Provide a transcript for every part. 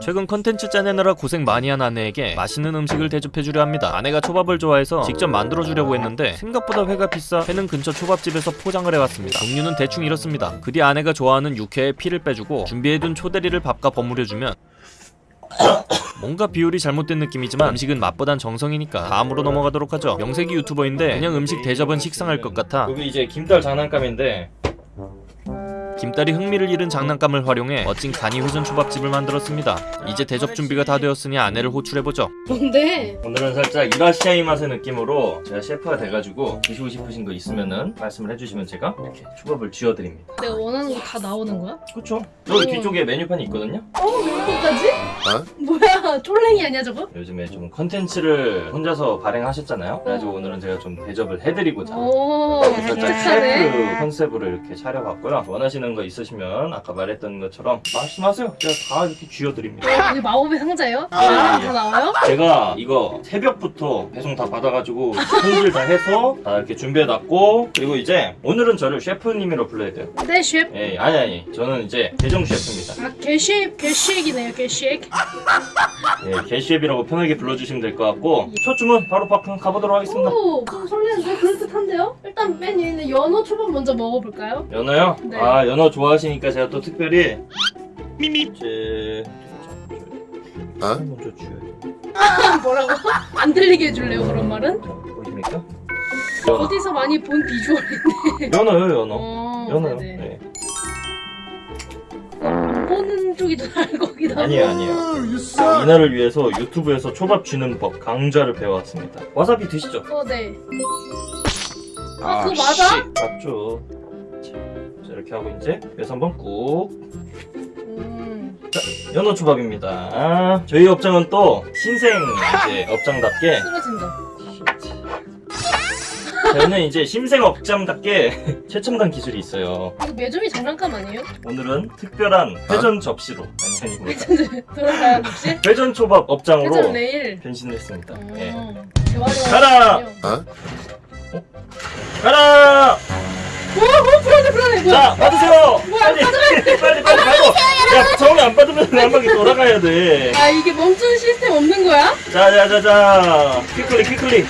최근 컨텐츠 짜내느라 고생 많이 한 아내에게 맛있는 음식을 대접해주려 합니다. 아내가 초밥을 좋아해서 직접 만들어주려고 했는데 생각보다 회가 비싸 회는 근처 초밥집에서 포장을 해왔습니다. 종류는 대충 이렇습니다. 그뒤 아내가 좋아하는 육회에 피를 빼주고 준비해둔 초대리를 밥과 버무려주면 뭔가 비율이 잘못된 느낌이지만 음식은 맛보단 정성이니까 다음으로 넘어가도록 하죠. 명색이 유튜버인데 그냥 음식 대접은 식상할 것 같아 여기 이제 김딸 장난감인데 김딸이 흥미를 잃은 장난감을 활용해 멋진 간이 회전 초밥집을 만들었습니다. 이제 대접 준비가 다 되었으니 아내를 호출해보죠. 뭔데? 오늘은 살짝 이라시아이 맛의 느낌으로 제가 셰프가 돼가지고 드시고 싶으신 거 있으면은 말씀을 해주시면 제가 이렇게 초밥을 쥐어드립니다 내가 원하는 거 다 나오는 거야? 그쵸? 여기 뒤쪽에 메뉴판이 있거든요 어, 이거까지? 뭐야, 쫄랭이 아니야 저거? 요즘에 좀 컨텐츠를 혼자서 발행하셨잖아요 그래가지고 오늘은 제가 좀 대접을 해드리고자 독특하네. 셰프 컨셉으로 이렇게 차려봤고요 원하시는 거 있으시면 아까 말했던 것처럼 말씀하세요 제가 다 이렇게 쥐어드립니다 어, 이게 마법의 상자예요? 예, 다, 예. 다 나와요? 제가 이거 새벽부터 배송 다 받아가지고 손질 다 해서 다 이렇게 준비해놨고 그리고 이제 오늘은 저를 셰프님이라 불러야 돼요 네, 쉐프. 예, 아니 아니 저는 이제 대정 셰프입니다 아, 개쉐프, 개쉐이네요, 개쉐이크. 예, 개셰프이라고 편하게 불러주시면 될 것 같고 첫 주문 바로 박한 가보도록 하겠습니다 오, 좀 설레는데? 그럴듯한데요? 일단 맨 위에 있는 연어 초밥 먼저 먹어볼까요? 연어요? 네. 아 연어 좋아하시니까 제가 또 특별히 미미 제... 어? 먼저 주어요 아, 뭐라고? 안 들리게 해줄래요, 그런 말은? 보이십니까? 연어 어디서 많이 본 비주얼인데. 연어요 연어 어, 연어요 네네. 네. 보는 쪽이 더 나을 거기도 하고. 아니에요 아니에요 이날을 위해서 유튜브에서 초밥 쥐는 법 강좌를 배워왔습니다 와사비 드시죠? 어, 네. 아, 그거 맞아? 맞죠 자, 자, 이렇게 하고 이제 그래서 한번 꾹 음. 연어 초밥입니다 아, 저희 업장은 또 신생 이제 업장답게 쓰러진다. 저희는 이제 신생 업장답게 최첨단 기술이 있어요 이거 매점이 장난감 아니에요? 오늘은 특별한 회전 접시로 아니 아니고 돌아가요 혹시? 회전 초밥 회전 업장으로 레일. 변신했습니다 어, 예. 재활용. 가라! 어? 가라! 오, 불안해, 불안해. 뭐야? 자 받으세요! 뭐야, 빨리 빨리 빨리 받고 야 처음에 안 받으면 한 바퀴 돌아가야 돼 아, 이게 멈춘 시스템 없는 거야? 자 자 자 자 퀵클릭 퀵클릭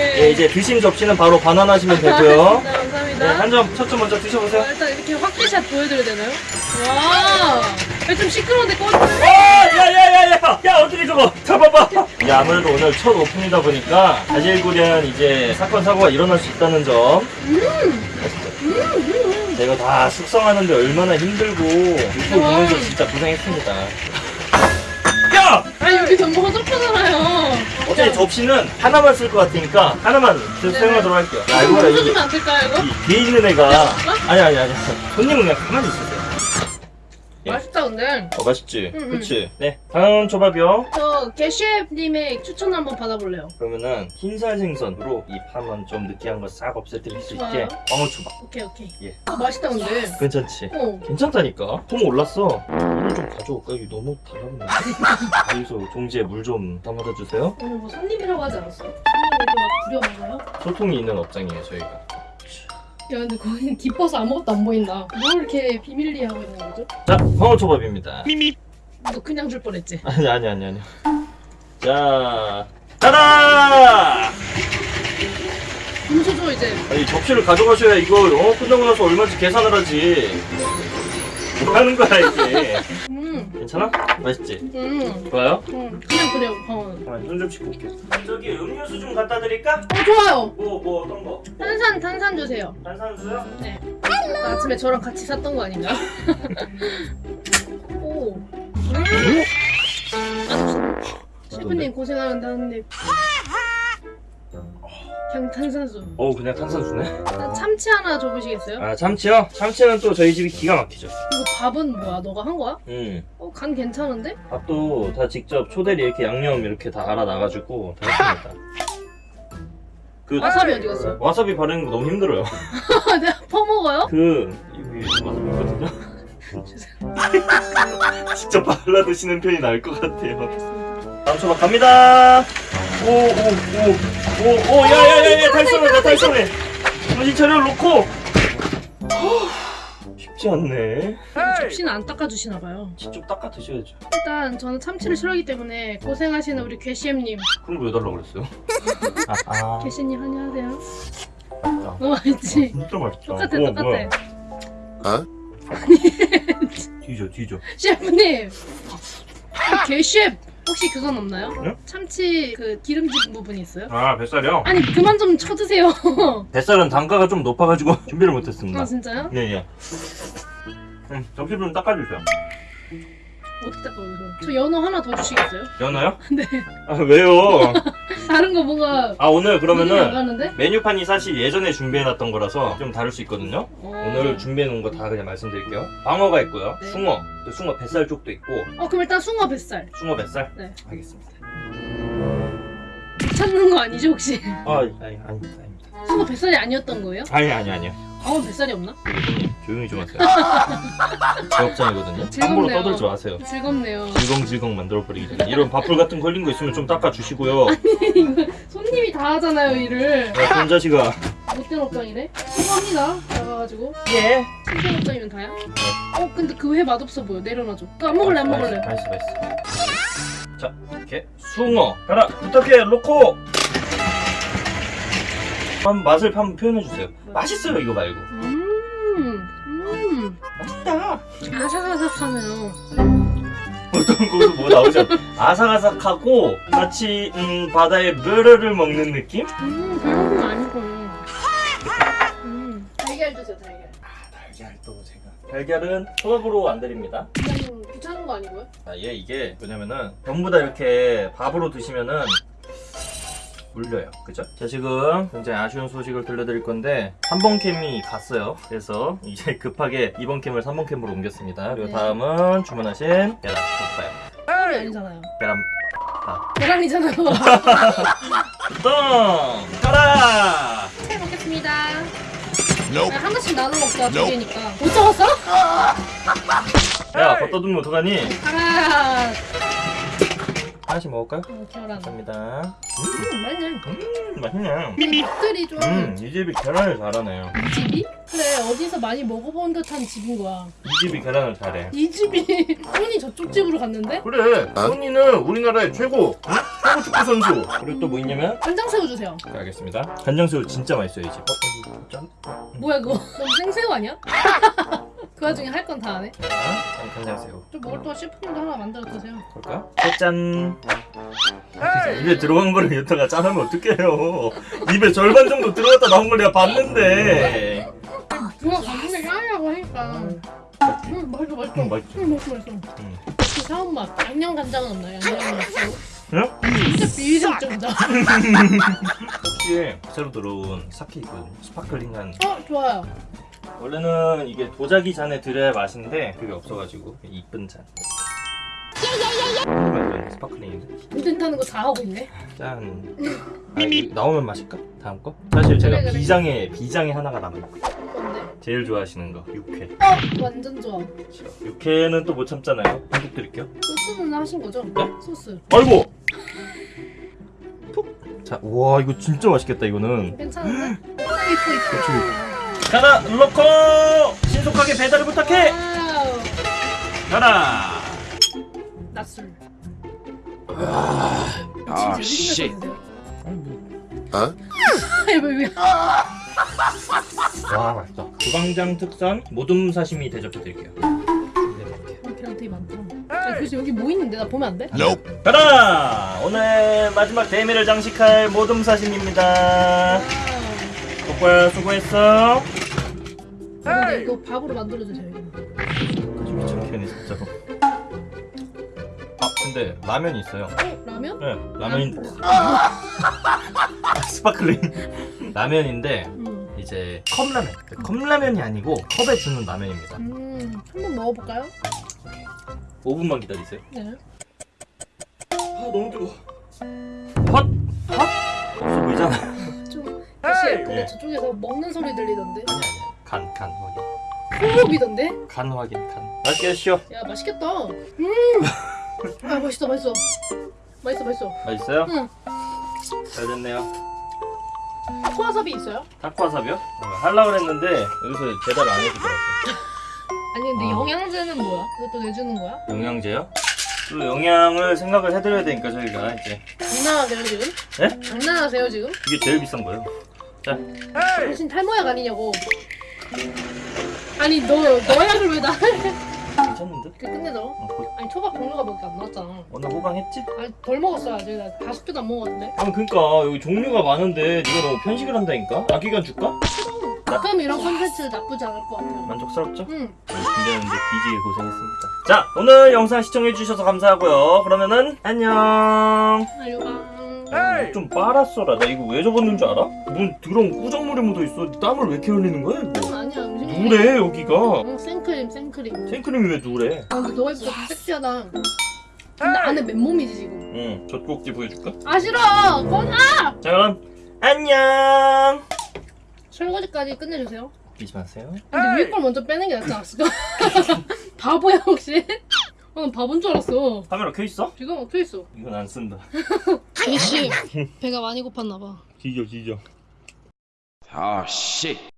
예, 이제 드신 접시는 바로 반환하시면 되고요. 네, 감사합니다. 네, 한 점 첫 점 먼저 드셔보세요. 어, 일단 이렇게 확대샷 보여드려야 되나요? 와, 야, 좀 시끄러운데 꺼. 야야야 야 야 야 어떻게 저거? 잡아봐. 야 아무래도 오늘 첫 오픈이다 보니까 자질구레한 이제 사건 사고가 일어날 수 있다는 점. 아시죠? 제가 다 숙성하는데 얼마나 힘들고 유튜브 보면서 진짜 고생했습니다 여기 전부 허접하잖아요. 어차피 접시는 하나만 쓸 것 같으니까 하나만 사용하도록 할게요. 야 이거 봐라 멈춰주면 이게 안 될까요 이거? 이 뒤에 있는 애가 아니 아니 아니. 손님은 그냥 가만히 있으세요 예. 맛있다 근데. 어 맛있지? 응, 응. 그치? 네 다음 초밥이요 저 게셰프님의 추천 한번 받아볼래요. 그러면은 흰살 생선으로 이 파만 좀 느끼한 거 싹 없애드릴 수 있게. 광어초밥 오케이 오케이. 예. 어, 맛있다 근데. 괜찮지? 어. 괜찮다니까 통 올랐어 물을 좀 가져올까? 이거 너무 달라붙네 여기서 종지에 물 좀 담아다 주세요 오늘 뭐 손님이라고 하지 않았어? 손님이 막 부려 먹어요? 소통이 있는 업장이에요 저희가 야 근데 거기는 깊어서 아무것도 안 보인다. 뭘 이렇게 비밀리에 하고 있는 거죠? 자 광어초밥입니다 너 그냥 줄 뻔했지. 아니 아니 아니 아니 자 따라 훔쳐줘 이제. 아니 접시를 가져가셔야 이거 어 끝나고 나서 얼마인지 계산을 하지 뭐 하는 거야 이게 음. 괜찮아? 맛있지? 음. 좋아요? 음. 그냥 그래요 광어는. 잠깐만 손좀 씻고 올게 저기 음료수 좀 갖다 드릴까? 어 좋아요. 뭐 뭐 어떤 거? 탄산 탄산 주세요. 탄산수요? 네. 아까 아침에 저랑 같이 샀던 거 아닌가? 오. 음. 셰프님 고생하는데 한입. 그냥 탄산수. 어 그냥 탄산수네 나 참치 하나 줘보시겠어요? 아 참치요? 참치는 또 저희 집이 기가 막히죠 이거 밥은 뭐야? 너가 한 거야? 음 어, 간 괜찮은데? 밥도 다 직접 초대리 이렇게 양념 이렇게 다 알아놔가지고 다 했습니다 그 와사비 어디 갔어? 와사비 바르는 거 너무 힘들어요 내가 퍼먹어요? 그 여기 와사비 있거든요 직접 발라 드시는 편이 나을 것 같아요 다음 초밥 갑니다 오오오오오 야야야야 달성해 달성해 정신 차려 놓고 쉽지 않네. 접시는 안 닦아주시나 봐요. 직접 닦아 드셔야죠. 일단 저는 참치를 싫어하기 때문에 고생하시는 우리 괴시엠님. 그럼 왜 달라고 그랬어요? 아, 아. 괴시님 안녕하세요. 아. 너무 맛있지? 진짜 맛있다. 똑같아 우와, 똑같아. 뭐야. 어? 뒤져 뒤져. 셰프님. 괴셰프 혹시 그건 없나요? 네? 참치 그 기름진 부분이 있어요? 아 뱃살이요? 아니 그만 좀 쳐드세요. 뱃살은 단가가 좀 높아가지고 준비를 못했습니다. 아 진짜요? 네 예. 음, 접시 좀 닦아주세요. 어디 닦아요? 저 연어 하나 더 주시겠어요? 연어요? 네. 아 왜요? 다른 거 뭔가 아 오늘 그러면은? 메뉴판이 사실 예전에 준비해놨던 거라서 좀 다를 수 있거든요. 어. 오늘 준비해놓은 거 다 그냥 말씀드릴게요. 방어가 있고요. 네. 숭어, 또 숭어 뱃살 쪽도 있고 어 그럼 일단 숭어 뱃살. 숭어 뱃살. 네. 알겠습니다. 찾는 거 아니죠 혹시? 아 아니 아닙니다. 아닙니다. 숭어 뱃살이 아니었던 거예요? 아니 아니 아니요. 방어 뱃살이 없나? 조용히 좀 하세요. 제 업장이거든요. 함부로 즐겁네요. 떠들지 마세요. 즐겁네요. 질겅질겅 만들어 버리기 전에 이런 바풀 같은 걸린 거 있으면 좀 닦아 주시고요. 이거 손님이 다 하잖아요 일을. 야, 손 자식아. 못된 업장이래? 수고합니다. 나가가지고. 예. 신선 업장이면 다야? 어 근데 그 회 맛없어 보여. 내려놔줘. 또안 먹을래 안 먹을래. 맛있어 맛있어. 자 이렇게 숭어 가라 부탁해 로코. 한번 맛을 한번 표현해 주세요. 맛있어요 이거 말고. 음. 음. 맛있다. 아삭아삭하네요. 어떤 거기서 뭐 나오죠? 아삭아삭하고 마치 음, 바다의 르르를 먹는 느낌? 음 그런 건 아니고. 음. 달걀 주세요 달걀. 달걀 또 제가 달걀은 초밥으로 안 드립니다. 그냥 귀찮은 거 아니고요? 아, 얘 이게 뭐냐면은 전부 다 이렇게 밥으로 드시면은 물려요. 그죠? 자, 지금 굉장히 아쉬운 소식을 들려드릴 건데 3번 캠이 갔어요. 그래서 이제 급하게 2번 캠을 3번 캠으로 옮겼습니다. 그리고 네. 다음은 주문하신 계란 볶아요. 아니잖아요. 계란 계란이잖아요. 똥! 가라! 잘 먹겠습니다. Nope. 아, 하나씩 나눠 먹자 두 개니까. 못 적었어? 야, 걷다 두면 어떡하니? 가라. 하나씩 먹을까요? 어, 계란. 감사합니다. 음, 맛있네. 음, 맛있네. 맛들이 좀. 음, 이 집이 계란을 잘하네요. 이 집이? 그래 어디서 많이 먹어본 듯한 집인 거야. 이 집이 계란을 잘해. 이 집이 손이 저쪽 집으로 갔는데 그래, 어? 손이는 우리나라의 최고, 응? 최고 축구 선수. 그리고 또 뭐 있냐면? 간장새우 주세요. 네, 알겠습니다. 간장새우 진짜 맛있어요, 이 집. 어, 이거 짠. 뭐야 그거? 너무 생새우 아니야? 그 와중에 할 건다 하네. 자, 간장새우. 좀 먹을 동안 셰프님도 하나 만들어 드세요. 그럴까? 짠. 입에 들어간 거를 여기다가 짠하면 어떡해요. 입에 절반 정도 들어갔다 나온 걸 내가 봤는데. 누가 가슴에 짱이라고 하니까. 맞지? 음 맛있어 맛있어. 음. 음 맛있어 맛있어. 음. 그 사온 맛. 양념 간장은 없나요? 양념 맛. 응? 진짜 비위생적이다. 혹시 새로 들어온 사케 있거든요. sparkling한. 어 좋아요. 원래는 이게 도자기 잔에 드려야 맛인데 그게 없어가지고 이쁜 잔. sparkling인데. 괜찮다는 거 다 하고 있네. 짠. 아, 나오면 마실까? 다음 거? 사실 제가 그래, 그래. 비장에 비장에 하나가 남아있고 뭔데? 제일 좋아하시는 거 육회. 어 완전 좋아. 육회는 또 못 참잖아요. 한국 드릴게요. 소스는 하신 거죠? 네? 소스. 아이고. 푹. 자, 와 이거 진짜 맛있겠다 이거는. 괜찮은데? 이뻐 이뻐. 가라 로코 신속하게 배달을 부탁해. 와우. 가라. 낮술. 아, 씨. 어? 와 맛있다. 주방장 특선 모둠 사시미 대접해 드릴게요. 준비해드릴게요. 계란 되게 많다. 야, 그래서 여기 뭐 있는데 나 보면 안 돼? Nope. 가라! 오늘 마지막 대미를 장식할 모둠 사시미입니다. 오빠야 수고했어. 근데 이거 밥으로 만들어 주세요. 이거. 아주 미쳤네 진짜로. 아 근데 라면이 있어요. 어 라면? 네 라면 sparkling 라면인데 음. 이제 컵라면. 컵라면이 아니고 컵에 주는 라면입니다. 음. 한번 먹어볼까요? 5분만 기다리세요. 네. 아 너무 뜨거. 헛 헛. 없어 보이잖아. 좀 사실 근데 네. 저쪽에서 먹는 소리 들리던데. 아니 아니. 간, 간 확인. 호흡이던데? 간 확인, 간. 맛있게 하시오. 야 맛있겠다. 음. 아 맛있어 맛있어. 맛있어 맛있어. 맛있어요? 응. 잘 됐네요. 코와사비 있어요? 타코와사비요? 어, 하려고 그랬는데 여기서 배달 안 해주더라고요. 아니 근데 아. 영양제는 뭐야? 그것도 내주는 거야? 영양제요? 또 영양을 생각을 해드려야 되니까 저희가 이제 장난하세요 지금? 네? 장난하세요 지금? 이게 제일 비싼 거예요. 자, 당신 탈모약 아니냐고 아니 너 너약을 왜 나를 괜찮은데? 그 끝내줘 어, 거- 아니 초밥 종류가 몇 개 안 나왔잖아 오늘 호강했지? 아니 덜 먹었어야지 나 다섯 개도 안 먹었는데 아 그니까 여기 종류가 많은데 네가 너무 편식을 한다니까? 아기간 줄까? 가끔 이런 콘텐츠 나쁘지 않을 것 같아요 만족스럽죠? 응 준비하는데 뒤지게 고생했습니다. 자, 오늘 영상 시청해주셔서 감사하고요. 그러면은 안녕. 알 좀 빨았어라. 나 이거 왜 접었는 줄 알아? 뭔 더러운 꾸정물이 묻어 있어. 땀을 왜 이렇게 흘리는 거야 이거? 아니야 음식이 누래 여기가. 응 생크림 생크림 생크림이 왜 누래? 아 근데 너가 입고 섹시하다 근데 안에 맨몸이지 지금 응, 젖꼭지 보여줄까? 아 싫어 꺼놔 자 그럼 안녕. 설거지까지 끝내주세요 잊지 마세요. 근데 위에 걸 먼저 빼는 게 낫지 않았을까? 바보야 혹시? 어, 난 바본 줄 알았어 카메라 켜 있어? 지금 어떻게 있어? 이건 안 쓴다. 역시 배가 많이 고팠나 봐 뒤져 뒤져. Oh shit.